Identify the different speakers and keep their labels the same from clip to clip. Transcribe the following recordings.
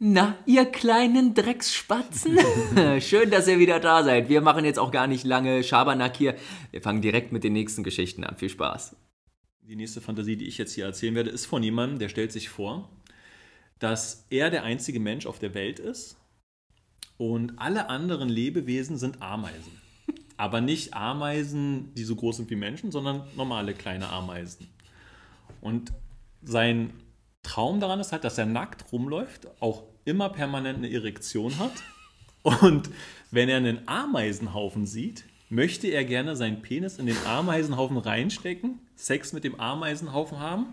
Speaker 1: Na, ihr kleinen Drecksspatzen. Schön, dass ihr wieder da seid. Wir machen jetzt auch gar nicht lange Schabernack hier. Wir fangen direkt mit den nächsten Geschichten an. Viel Spaß.
Speaker 2: Die nächste Fantasie, die ich jetzt hier erzählen werde, ist von jemandem, der stellt sich vor, dass er der einzige Mensch auf der Welt ist und alle anderen Lebewesen sind Ameisen. Aber nicht Ameisen, die so groß sind wie Menschen, sondern normale kleine Ameisen. Und sein Traum daran ist halt, dass er nackt rumläuft, auch immer permanent eine Erektion hat. Und wenn er einen Ameisenhaufen sieht, möchte er gerne seinen Penis in den Ameisenhaufen reinstecken, Sex mit dem Ameisenhaufen haben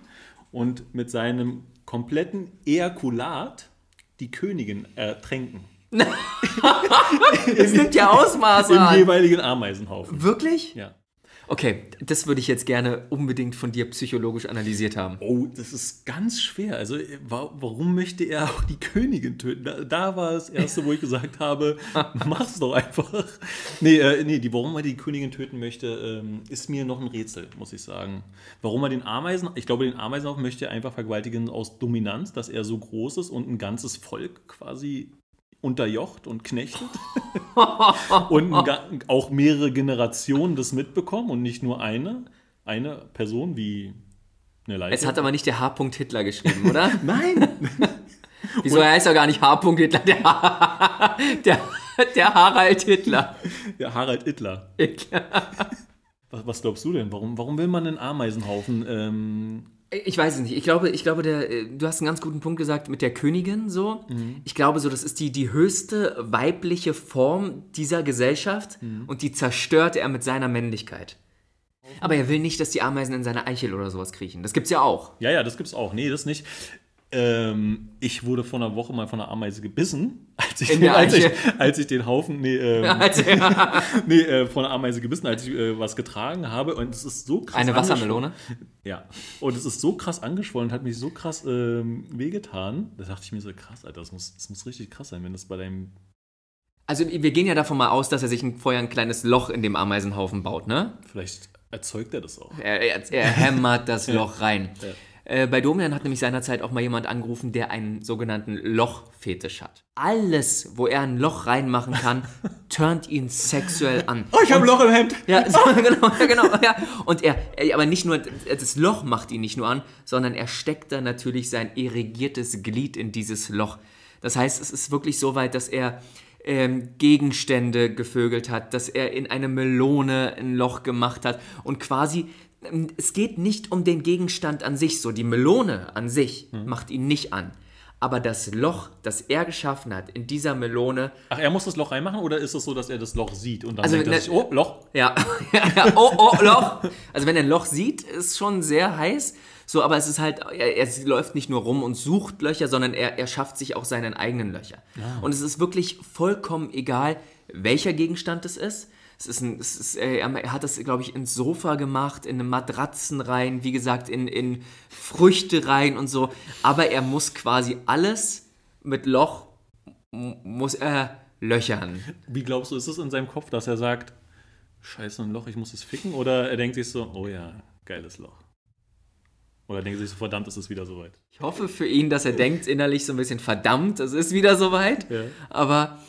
Speaker 2: und mit seinem kompletten Ejakulat die Königin ertränken.
Speaker 1: Es nimmt ja Ausmaße
Speaker 2: Im
Speaker 1: an.
Speaker 2: jeweiligen Ameisenhaufen.
Speaker 1: Wirklich?
Speaker 2: Ja.
Speaker 1: Okay, das würde ich jetzt gerne unbedingt von dir psychologisch analysiert haben.
Speaker 2: Oh, das ist ganz schwer. Also, wa warum möchte er auch die Königin töten? Da, da war das Erste, wo ich gesagt habe, mach's doch einfach. Nee, äh, nee die, warum er die Königin töten möchte, ähm, ist mir noch ein Rätsel, muss ich sagen. Warum er den Ameisen, ich glaube, den Ameisenhaufen möchte er einfach vergewaltigen aus Dominanz, dass er so groß ist und ein ganzes Volk quasi unterjocht und knechtet. und auch mehrere Generationen das mitbekommen und nicht nur eine. Eine Person wie eine Leiche.
Speaker 1: Es hat aber nicht der H. Hitler geschrieben, oder?
Speaker 2: Nein!
Speaker 1: Wieso er heißt ja gar nicht H. Hitler, der, der, der Harald Hitler.
Speaker 2: Ja, Harald Ittler.
Speaker 1: Hitler.
Speaker 2: Was, was glaubst du denn? Warum, warum will man einen Ameisenhaufen? Ähm,
Speaker 1: Ich weiß es nicht. Ich glaube, ich glaube der, äh, du hast einen ganz guten Punkt gesagt mit der Königin so. Ich glaube so, das ist die, die höchste weibliche Form dieser Gesellschaft und die zerstört er mit seiner Männlichkeit. Aber er will nicht, dass die Ameisen in seine Eichel oder sowas kriechen. Das gibt's ja auch.
Speaker 2: ja, ja, das gibt's auch. Nee, das nicht. Ähm, ich wurde vor einer Woche mal von einer Ameise gebissen, als ich, den, als ich, als ich den Haufen, nee, ähm, nee äh, von einer Ameise gebissen, als ich äh, was getragen habe. Und es ist so krass.
Speaker 1: Eine. Wassermelone.
Speaker 2: Ja. Und es ist so krass angeschwollen hat mich so krass ähm, wehgetan. Da dachte ich mir so, krass, Alter, das muss, das muss richtig krass sein, wenn das bei deinem.
Speaker 1: Also wir gehen ja davon mal aus, dass er sich vorher ein kleines Loch in dem Ameisenhaufen baut, ne?
Speaker 2: Vielleicht erzeugt er das auch.
Speaker 1: Er, er, er hämmert das Loch rein.
Speaker 2: Ja.
Speaker 1: Äh, bei Domian hat nämlich seinerzeit auch mal jemand angerufen, der einen sogenannten Lochfetisch hat. Alles, wo er ein Loch reinmachen kann, turnt ihn sexuell an.
Speaker 2: Oh, ich habe ein Loch im Hemd!
Speaker 1: Ja, so, genau, ja, genau. Ja. Und er, er, aber nicht nur, das Loch macht ihn nicht nur an, sondern er steckt da natürlich sein irrigiertes Glied in dieses Loch. Das heißt, es ist wirklich so weit, dass er ähm, Gegenstände gevögelt hat, dass er in eine Melone ein Loch gemacht hat und quasi, ähm, es geht nicht um den Gegenstand an sich, so die Melone an sich macht ihn nicht an. Aber das Loch, das er geschaffen hat in dieser Melone,
Speaker 2: Ach, er muss das Loch reinmachen oder ist es so, dass er das Loch sieht und dann
Speaker 1: Also,
Speaker 2: denkt er
Speaker 1: ne-
Speaker 2: sich, oh, Loch?
Speaker 1: Ja, ja, ja. Oh, oh, Loch. Also wenn er ein Loch sieht, ist schon sehr heiß. So, aber es ist halt, er, er läuft nicht nur rum und sucht Löcher, sondern er, er schafft sich auch seinen eigenen Löcher. Und es ist wirklich vollkommen egal, welcher Gegenstand es ist. Es ist ein, es ist, er hat das, glaube ich, ins Sofa gemacht, in Matratzen rein, wie gesagt, in, in Früchte rein und so. Aber er muss quasi alles mit Loch, muss er löchern.
Speaker 2: Wie glaubst du, ist es in seinem Kopf, dass er sagt, scheiße, ein Loch, ich muss es ficken? Oder er denkt sich so, oh ja, geiles Loch. Oder denkt sich so, verdammt, ist es wieder soweit.
Speaker 1: Ich hoffe für ihn, dass er denkt innerlich so ein bisschen, verdammt, es ist wieder soweit.
Speaker 2: Ja.
Speaker 1: Aber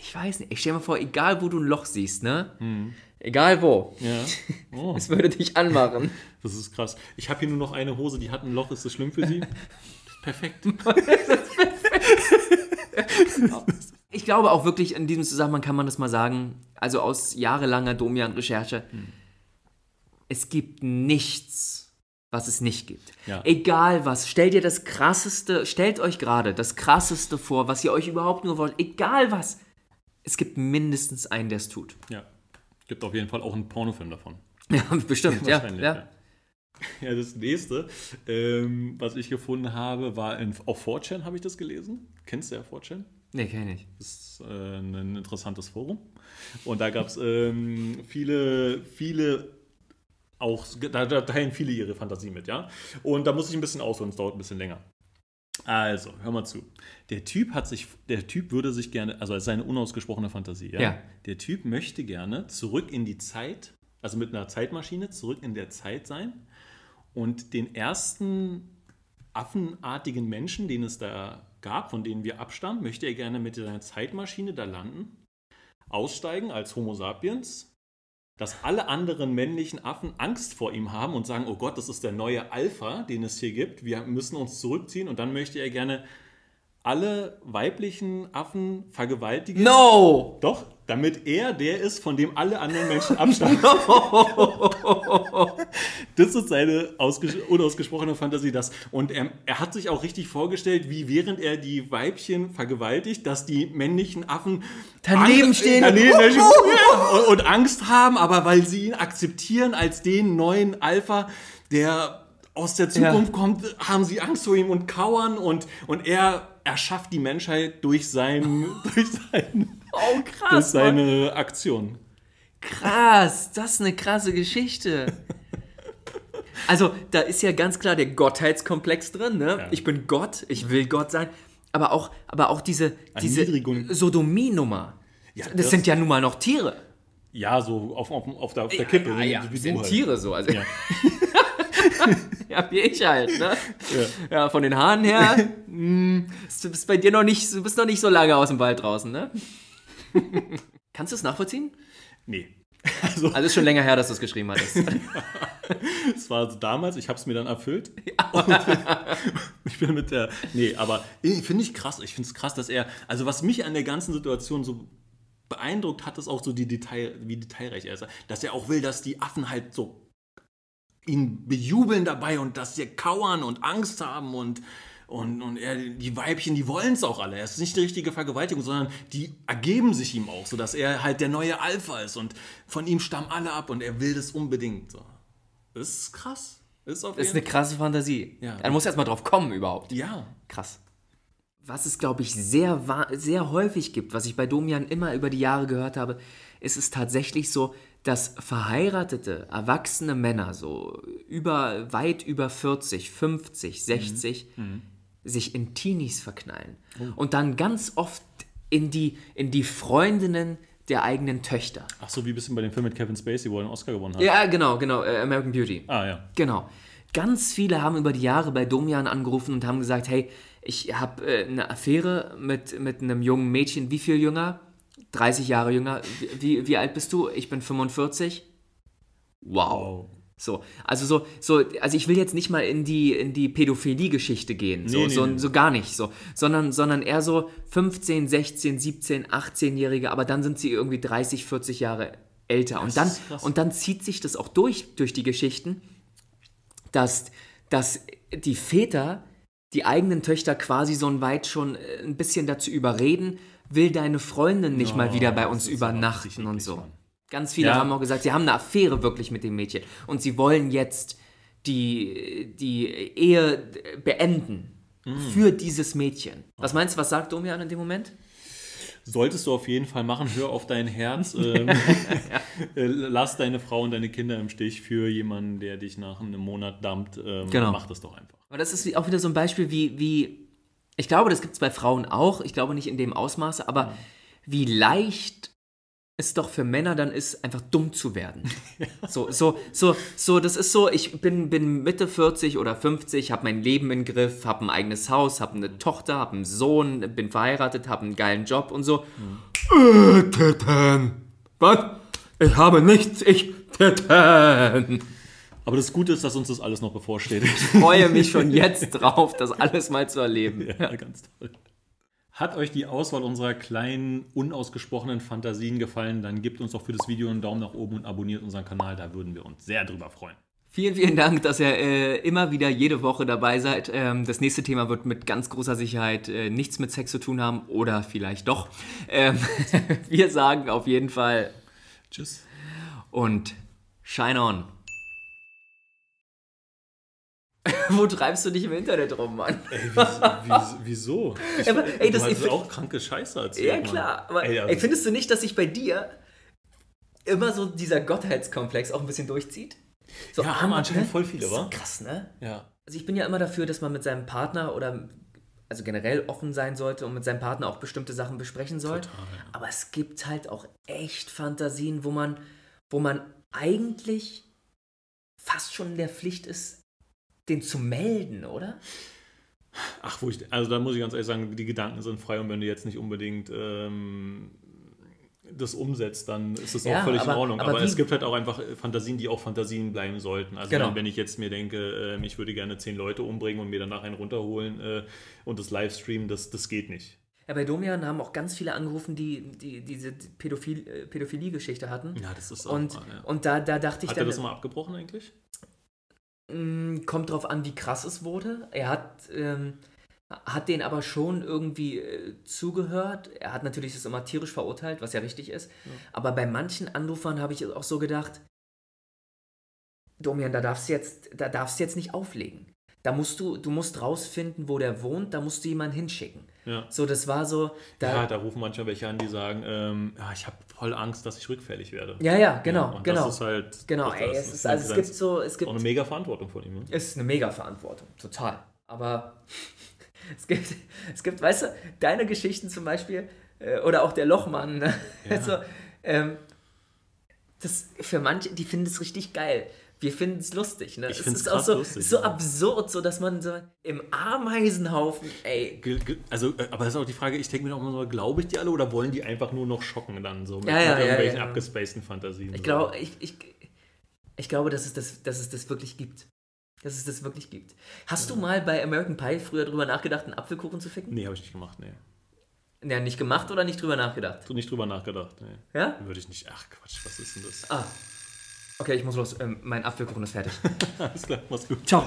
Speaker 1: ich weiß nicht, ich stell mir vor, egal wo du ein Loch siehst, ne? Egal wo,
Speaker 2: Ja. Oh,
Speaker 1: es würde dich anmachen.
Speaker 2: das ist krass. Ich habe hier nur noch eine Hose, die hat ein Loch, ist das schlimm für sie? Perfekt.
Speaker 1: Ich glaube auch wirklich, in diesem Zusammenhang kann man das mal sagen, also aus jahrelanger Domian-Recherche, es gibt nichts, was es nicht gibt.
Speaker 2: Ja.
Speaker 1: Egal was, stellt ihr das krasseste, stellt euch gerade das krasseste vor, was ihr euch überhaupt nur wollt, egal was. Es gibt mindestens einen, der es tut.
Speaker 2: Ja. Gibt auf jeden Fall auch einen Pornofilm davon.
Speaker 1: Ja, bestimmt, ja.
Speaker 2: Wahrscheinlich,
Speaker 1: ja.
Speaker 2: Ja, das nächste, ähm, was ich gefunden habe, war in, auf 4chan habe ich das gelesen. Kennst du ja 4chan?
Speaker 1: Nee, kenn ich.
Speaker 2: Das ist äh, ein interessantes Forum. Und da gab es ähm, viele, viele auch, da, da teilen viele ihre Fantasie mit, ja. Und da muss ich ein bisschen ausholen, es dauert ein bisschen länger. Also, hör mal zu. Der Typ hat sich, der Typ würde sich gerne, also es ist seine unausgesprochene Fantasie, ja?
Speaker 1: Ja.
Speaker 2: Der Typ möchte gerne zurück in die Zeit, also mit einer Zeitmaschine zurück in der Zeit sein und den ersten affenartigen Menschen, den es da gab, von denen wir abstammen, möchte er gerne mit seiner Zeitmaschine da landen, aussteigen als Homo sapiens, dass alle anderen männlichen Affen Angst vor ihm haben und sagen, oh Gott, das ist der neue Alpha, den es hier gibt, wir müssen uns zurückziehen und dann möchte er gerne alle weiblichen Affen vergewaltigen.
Speaker 1: No!
Speaker 2: Doch, damit er der ist, von dem alle anderen Menschen abstammen. das ist seine unausgesprochene Fantasie. Das. Und er, er, hat sich auch richtig vorgestellt, wie während er die Weibchen vergewaltigt, dass die männlichen Affen
Speaker 1: daneben stehen
Speaker 2: daneben und, und Angst haben, aber weil sie ihn akzeptieren als den neuen Alpha, der aus der Zukunft ja. kommt, haben sie Angst vor ihm und kauern und, und er erschafft die Menschheit durch, sein, durch, sein,
Speaker 1: oh, krass,
Speaker 2: durch seine Mann. Aktion.
Speaker 1: Krass, das ist eine krasse Geschichte. Also, da ist ja ganz klar der Gottheitskomplex drin, ne? Ja. Ich bin Gott, ich will Gott sein. Aber auch, aber auch diese, diese Sodomie-Nummer. Ja, das, das, sind ja nun mal noch Tiere.
Speaker 2: Ja, so auf, auf, auf, der, auf der Kippe. Ja,
Speaker 1: ja, wie sind halt. Tiere so. Also, ja. ja, wie ich halt, ne? Ja, ja von den Haaren her, mh, hm, du bist bei dir noch nicht, du bist noch nicht so lange aus dem Wald draußen, ne? Kannst du es nachvollziehen?
Speaker 2: Nee.
Speaker 1: Also, also ist schon länger her, dass du es geschrieben hattest.
Speaker 2: Es war also damals, ich habe es mir dann erfüllt. Ja. ich bin mit der. Nee, aber finde ich krass. Ich finde es krass, dass er. Also, was mich an der ganzen Situation so beeindruckt hat, ist auch so die Detail, wie detailreich er ist. Dass er auch will, dass die Affen halt so ihn bejubeln dabei und dass sie kauern und Angst haben und, und, und er, die Weibchen, die wollen es auch alle. Es ist nicht die richtige Vergewaltigung, sondern die ergeben sich ihm auch, sodass er halt der neue Alpha ist und von ihm stammen alle ab und er will das unbedingt. So. Das ist krass.
Speaker 1: Das ist, das ist eine krasse Fantasie. Ja. Er muss erst mal drauf kommen überhaupt.
Speaker 2: Ja.
Speaker 1: Krass. Was es, glaube ich, sehr, sehr häufig gibt, was ich bei Domian immer über die Jahre gehört habe, ist es tatsächlich so, dass verheiratete, erwachsene Männer, so über, weit über 40, 50, 60, mhm. Sich in Teenies verknallen. Oh. Und dann ganz oft in die, in die Freundinnen der eigenen Töchter.
Speaker 2: Ach so, wie ein bisschen bei dem Film mit Kevin Spacey, wo er einen Oscar gewonnen hat.
Speaker 1: Ja, genau, genau, äh, American Beauty.
Speaker 2: Ah, ja.
Speaker 1: Genau. Ganz viele haben über die Jahre bei Domian angerufen und haben gesagt, hey, ich habe äh, eine Affäre mit, mit einem jungen Mädchen, wie viel jünger? 30 Jahre jünger. Wie, wie alt bist du? Ich bin 45. Wow. So, also so, so, also ich will jetzt nicht mal in die, in die Pädophilie-Geschichte gehen, so, nee, nee, so, nee. so gar nicht, so, sondern, sondern eher so 15, 16, 17, 18-Jährige, aber dann sind sie irgendwie 30, 40 Jahre älter. Und dann, und dann zieht sich das auch durch, durch die Geschichten, dass, dass die Väter die eigenen Töchter quasi so weit schon äh, ein bisschen dazu überreden, will deine Freundin nicht oh, mal wieder bei uns übernachten und so. Mann. Ganz viele ja. haben auch gesagt, sie haben eine Affäre wirklich mit dem Mädchen und sie wollen jetzt die, die Ehe beenden mm. für dieses Mädchen. Was meinst du, was sagt Domian in dem Moment?
Speaker 2: Solltest du auf jeden Fall machen, hör auf dein Herz. Ähm, äh, lass deine Frau und deine Kinder im Stich für jemanden, der dich nach einem Monat dampft. Ähm, genau. Mach das doch einfach.
Speaker 1: Aber das ist auch wieder so ein Beispiel, wie, wie ich glaube, das gibt es bei Frauen auch. Ich glaube nicht in dem Ausmaße, aber mhm. wie leicht es doch für Männer dann ist, einfach dumm zu werden. Ja. So, so, so, so, das ist so, ich bin, bin Mitte 40 oder 50, habe mein Leben im Griff, habe ein eigenes Haus, habe eine Tochter, habe einen Sohn, bin verheiratet, habe einen geilen Job und so. Mhm. Äh, Titten. Was? Ich habe nichts, ich Titten.
Speaker 2: Aber das Gute ist, dass uns das alles noch bevorsteht.
Speaker 1: Ich freue mich schon jetzt drauf, das alles mal zu erleben.
Speaker 2: Ja, ganz toll. Hat euch die Auswahl unserer kleinen, unausgesprochenen Fantasien gefallen, dann gebt uns doch für das Video einen Daumen nach oben und abonniert unseren Kanal, da würden wir uns sehr drüber freuen.
Speaker 1: Vielen, vielen Dank, dass ihr äh, immer wieder jede Woche dabei seid. Ähm, das nächste Thema wird mit ganz großer Sicherheit äh, nichts mit Sex zu tun haben oder vielleicht doch. Ähm, wir sagen auf jeden Fall
Speaker 2: Tschüss
Speaker 1: und Shine on. Wo treibst du dich im Internet rum, Mann?
Speaker 2: Ey, wieso? Ich, aber, ey, das ist auch kranke Scheiße erzählt.
Speaker 1: Ja, klar. Aber, ey, also ey, findest du nicht, dass sich bei dir immer so dieser Gottheitskomplex auch ein bisschen durchzieht?
Speaker 2: So, ja, haben anscheinend voll viele, wa?
Speaker 1: Krass, ne?
Speaker 2: Ja.
Speaker 1: Also ich bin ja immer dafür, dass man mit seinem Partner oder also generell offen sein sollte und mit seinem Partner auch bestimmte Sachen besprechen soll. Total, ja. Aber es gibt halt auch echt Fantasien, wo man, wo man eigentlich fast schon in der Pflicht ist, den zu melden, oder?
Speaker 2: Ach, wo ich, also da muss ich ganz ehrlich sagen, die Gedanken sind frei und wenn du jetzt nicht unbedingt ähm, das umsetzt, dann ist das
Speaker 1: Ja,
Speaker 2: auch völlig
Speaker 1: aber-
Speaker 2: in Ordnung.
Speaker 1: aber
Speaker 2: Aber, es gibt halt auch einfach Fantasien, die auch Fantasien bleiben sollten. Also
Speaker 1: Genau.
Speaker 2: wenn, wenn ich jetzt mir denke, ähm, ich würde gerne zehn Leute umbringen und mir danach einen runterholen äh, und das Livestreamen, das, das geht nicht.
Speaker 1: Ja, bei Domian haben auch ganz viele angerufen, die, die diese Pädophil, äh, Pädophilie-Geschichte hatten.
Speaker 2: Ja, das ist auch.
Speaker 1: Und,
Speaker 2: ja.
Speaker 1: und da, da dachte ich
Speaker 2: Hat er
Speaker 1: dann,
Speaker 2: das mal abgebrochen eigentlich?
Speaker 1: Mh, kommt drauf an, wie krass es wurde. Er hat, ähm, hat den aber schon irgendwie äh, zugehört. Er hat natürlich das immer tierisch verurteilt, was ja richtig ist. Aber bei manchen Anrufern habe ich auch so gedacht, Domian, da darfst du jetzt, da darfst du jetzt nicht auflegen. Da musst du, du musst rausfinden, wo der wohnt, da musst du jemanden hinschicken.
Speaker 2: Ja.
Speaker 1: So, das war so, da,
Speaker 2: Ja, da rufen manchmal welche an, die sagen, ähm, ja, ich habe voll Angst, dass ich rückfällig werde.
Speaker 1: ja, ja, genau,
Speaker 2: und
Speaker 1: genau.
Speaker 2: Das ist halt.
Speaker 1: Genau, ey, es ist, also es gibt so, es gibt
Speaker 2: auch eine mega Verantwortung von ihm. Ne?
Speaker 1: Es ist eine mega Verantwortung, total. Aber es gibt, es gibt, weißt du, deine Geschichten zum Beispiel, äh, oder auch der Lochmann, ne?
Speaker 2: Ja.
Speaker 1: also, ähm, das für manche, die finden es richtig geil. Wir finden es lustig, ne?
Speaker 2: Ich
Speaker 1: es
Speaker 2: find's
Speaker 1: ist auch so,
Speaker 2: lustig,
Speaker 1: so
Speaker 2: ja.
Speaker 1: absurd, so dass man so im Ameisenhaufen, ey,
Speaker 2: Also, äh, aber das ist auch die Frage, ich denke mir auch immer so, glaube ich die alle oder wollen die einfach nur noch schocken dann so mit,
Speaker 1: Ja, ja,
Speaker 2: mit irgendwelchen abgespaceden Fantasien?
Speaker 1: ich
Speaker 2: so.
Speaker 1: glaube, ich, ich, ich glaube, dass es, das, dass es das wirklich gibt. Dass es das wirklich gibt. Hast du mal bei American Pie früher drüber nachgedacht, einen Apfelkuchen zu ficken?
Speaker 2: Nee, habe ich nicht gemacht, nee.
Speaker 1: Ja, nicht gemacht oder nicht drüber nachgedacht?
Speaker 2: Nicht drüber nachgedacht, nee.
Speaker 1: Ja?
Speaker 2: Würde ich nicht. Ach Quatsch, was ist denn das?
Speaker 1: Ah. Okay, ich muss los. Ähm, mein Apfelkuchen ist fertig.
Speaker 2: Alles klar, mach's gut.
Speaker 1: Ciao.